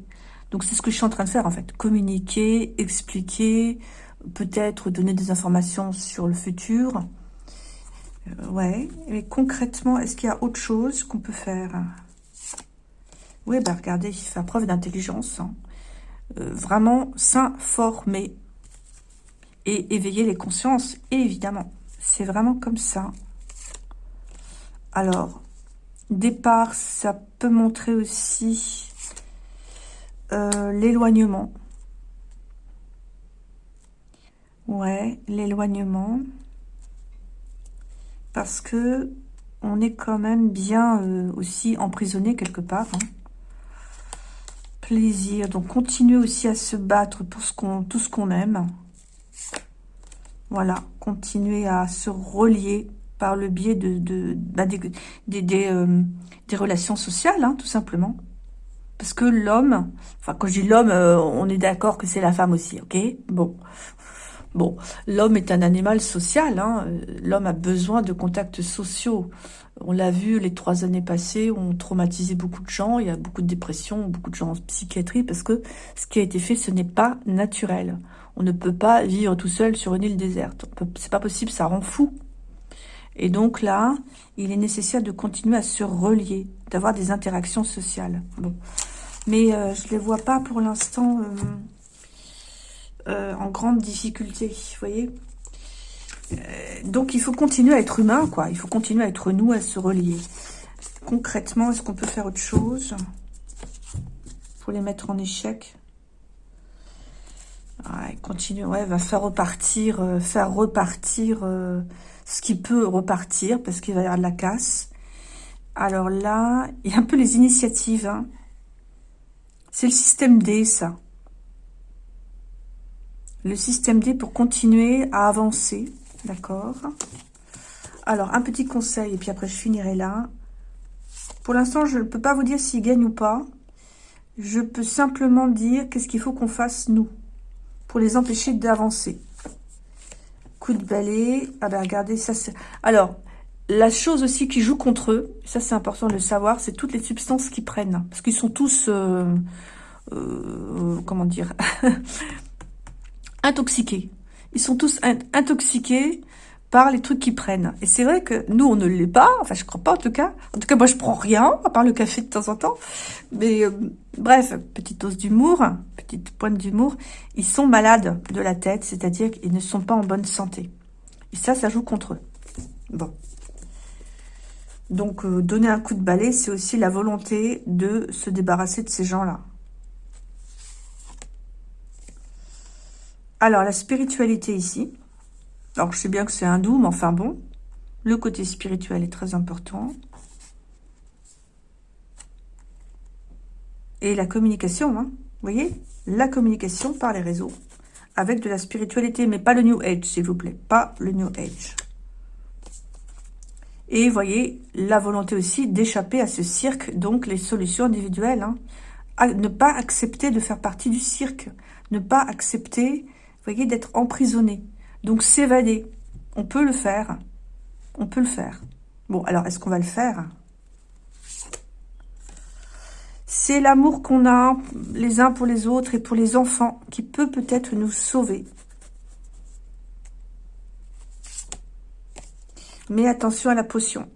Donc, c'est ce que je suis en train de faire, en fait. Communiquer, expliquer, peut-être donner des informations sur le futur. Euh, ouais. Mais concrètement, est-ce qu'il y a autre chose qu'on peut faire? Oui, bah regardez, fait preuve d'intelligence. Hein. Euh, vraiment s'informer et éveiller les consciences, évidemment. C'est vraiment comme ça. Alors, départ, ça peut montrer aussi euh, l'éloignement. Ouais, l'éloignement. Parce que on est quand même bien euh, aussi emprisonné quelque part. Hein. Plaisir. Donc, continuer aussi à se battre pour ce qu'on, tout ce qu'on aime. Voilà, continuer à se relier par le biais bah, euh, des, relations sociales, hein, tout simplement. Parce que l'homme, enfin quand je dis l'homme, euh, on est d'accord que c'est la femme aussi, ok? Bon, bon, l'homme est un animal social, hein. l'homme a besoin de contacts sociaux. On l'a vu les trois années passées, on traumatisé beaucoup de gens, il y a beaucoup de dépression, beaucoup de gens en psychiatrie, parce que ce qui a été fait, ce n'est pas naturel. On ne peut pas vivre tout seul sur une île déserte. C'est pas possible, ça rend fou. Et donc là, il est nécessaire de continuer à se relier, d'avoir des interactions sociales. Mais euh, je ne les vois pas pour l'instant euh, en grande difficulté, vous voyez donc il faut continuer à être humain, quoi. Il faut continuer à être nous, à se relier. Concrètement, est-ce qu'on peut faire autre chose pour les mettre en échec? Ouais, continue, ouais, va faire repartir, euh, faire repartir euh, ce qui peut repartir, parce qu'il va y avoir de la casse. Alors là, il y a un peu les initiatives. Hein. C'est le système D, ça. Le système D pour continuer à avancer. D'accord Alors, un petit conseil, et puis après je finirai là. Pour l'instant, je ne peux pas vous dire s'il gagne ou pas. Je peux simplement dire qu'est-ce qu'il faut qu'on fasse, nous, pour les empêcher d'avancer. Coup de balai. Ah ben, regardez, ça c'est... Alors, la chose aussi qui joue contre eux, ça c'est important de le savoir, c'est toutes les substances qu'ils prennent. Parce qu'ils sont tous... Euh, euh, comment dire Intoxiqués. Ils sont tous intoxiqués les trucs qu'ils prennent. Et c'est vrai que nous, on ne l'est pas. Enfin, je crois pas en tout cas. En tout cas, moi, je prends rien, à part le café de temps en temps. Mais euh, bref, petite dose d'humour, petite pointe d'humour. Ils sont malades de la tête, c'est-à-dire qu'ils ne sont pas en bonne santé. Et ça, ça joue contre eux. Bon. Donc, euh, donner un coup de balai, c'est aussi la volonté de se débarrasser de ces gens-là. Alors, la spiritualité ici. Alors, je sais bien que c'est un doux, mais enfin bon. Le côté spirituel est très important. Et la communication, hein. vous voyez? La communication par les réseaux. Avec de la spiritualité, mais pas le New Age, s'il vous plaît. Pas le New Age. Et vous voyez, la volonté aussi d'échapper à ce cirque, donc les solutions individuelles. Hein. ne pas accepter de faire partie du cirque. Ne pas accepter voyez, d'être emprisonné. Donc s'évader, on peut le faire. On peut le faire. Bon, alors, est-ce qu'on va le faire? C'est l'amour qu'on a les uns pour les autres et pour les enfants qui peut peut-être nous sauver. Mais attention à la potion.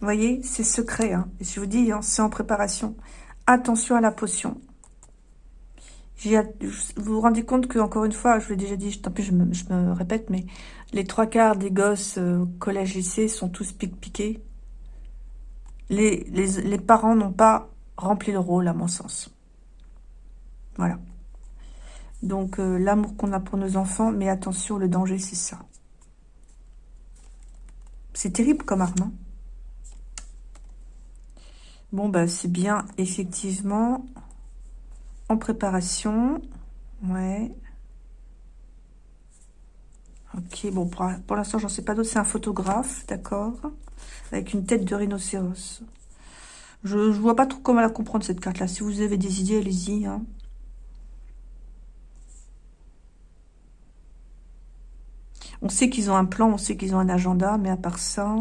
Vous voyez, c'est secret. Hein. Je vous dis, hein, c'est en préparation. Attention à la potion. Vous vous rendez compte que, encore une fois, je l'ai déjà dit, tant pis, je me, répète, mais les trois quarts des gosses euh, collège-lycée sont tous pique-piqués. Les, parents n'ont pas rempli le rôle, à mon sens. Voilà. Donc, euh, l'amour qu'on a pour nos enfants, mais attention, le danger, c'est ça. C'est terrible comme arme. Hein. bon, bah, c'est bien, effectivement préparation. Ouais. Ok, bon, pour, l'instant, j'en sais pas d'autres. C'est un photographe, d'accord Avec une tête de rhinocéros. Je, je vois pas trop comment la comprendre, cette carte-là. Si vous avez des idées, allez-y. Hein. On sait qu'ils ont un plan, on sait qu'ils ont un agenda, mais à part ça...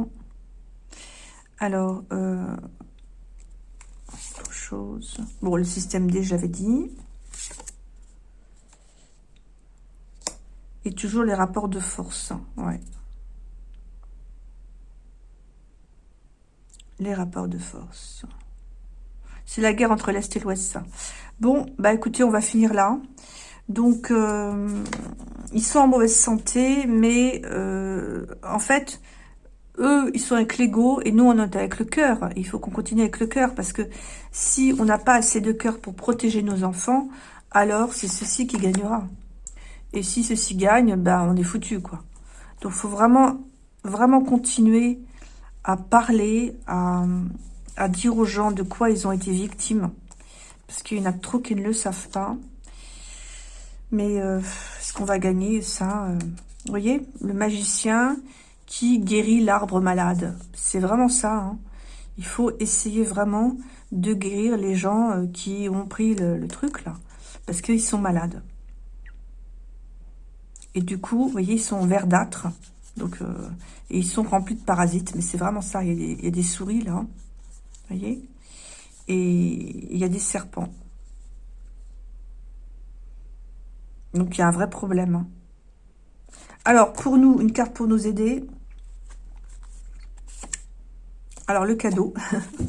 Alors, euh, Bon, le système D, j'avais dit. Et toujours les rapports de force. Ouais. Les rapports de force. C'est la guerre entre l'Est et l'Ouest. Bon, bah écoutez, on va finir là. Donc, euh, ils sont en mauvaise santé, mais euh, en fait, eux, ils sont avec l'ego et nous, on est avec le cœur. Il faut qu'on continue avec le cœur parce que si on n'a pas assez de cœur pour protéger nos enfants, alors c'est ceci qui gagnera. Et si ceci gagne, ben, on est foutu, quoi. Donc, faut vraiment, vraiment continuer à parler, à, dire aux gens de quoi ils ont été victimes. Parce qu'il y en a trop qui ne le savent pas. Mais euh, est-ce qu'on va gagner ça euh, Vous voyez, le magicien, qui guérit l'arbre malade. C'est vraiment ça. Hein. Il faut essayer vraiment de guérir les gens euh, qui ont pris le, truc là. Parce qu'ils sont malades. Et du coup, vous voyez, ils sont verdâtres. Donc, euh, et ils sont remplis de parasites. Mais c'est vraiment ça. Il y, a des, souris là. Vous voyez Et il y a des serpents. Donc, il y a un vrai problème. Hein. Alors, pour nous, une carte pour nous aider. Alors, le cadeau.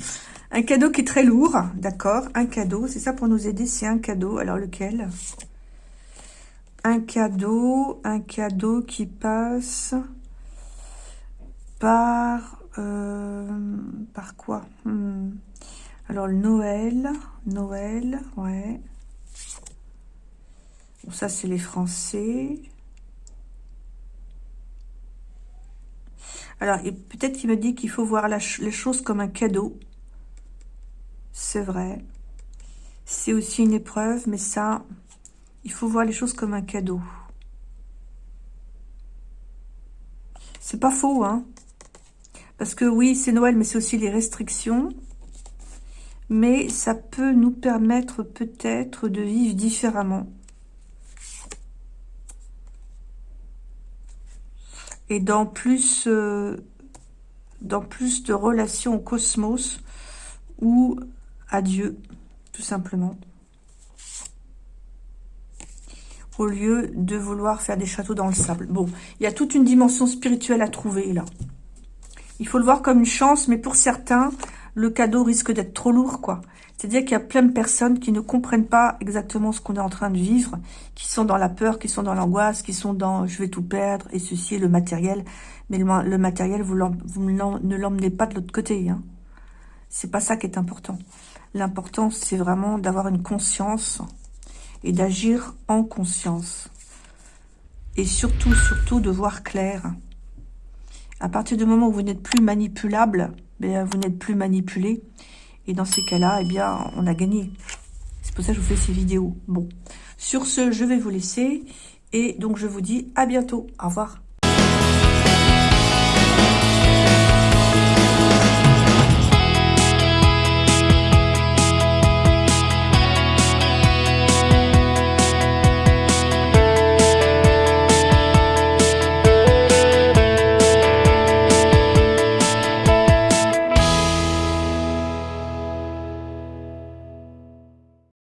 un cadeau qui est très lourd, d'accord Un cadeau, c'est ça pour nous aider, c'est un cadeau. Alors, lequel? Un cadeau, un cadeau qui passe par... Euh, par quoi? Hmm. Alors, le Noël, Noël, ouais. Bon, ça, c'est les Français. Alors, peut-être qu'il me dit qu'il faut voir les choses comme un cadeau. C'est vrai. C'est aussi une épreuve, mais ça, il faut voir les choses comme un cadeau. C'est pas faux, hein Parce que oui, c'est Noël, mais c'est aussi les restrictions. Mais ça peut nous permettre peut-être de vivre différemment. Et dans plus, euh, dans plus de relations au cosmos ou à Dieu, tout simplement. Au lieu de vouloir faire des châteaux dans le sable. Bon, il y a toute une dimension spirituelle à trouver là. Il faut le voir comme une chance, mais pour certains, le cadeau risque d'être trop lourd, quoi. C'est-à-dire qu'il y a plein de personnes qui ne comprennent pas exactement ce qu'on est en train de vivre, qui sont dans la peur, qui sont dans l'angoisse, qui sont dans « je vais tout perdre » et ceci est le matériel. Mais le, matériel, vous, ne l'emmenez pas de l'autre côté. Hein. C'est pas ça qui est important. L'important, c'est vraiment d'avoir une conscience et d'agir en conscience. Et surtout, surtout, de voir clair. À partir du moment où vous n'êtes plus manipulable, ben, vous n'êtes plus manipulé. Et dans ces cas-là, eh bien, on a gagné. C'est pour ça que je vous fais ces vidéos. Bon, sur ce, je vais vous laisser. Et donc, je vous dis à bientôt. Au revoir.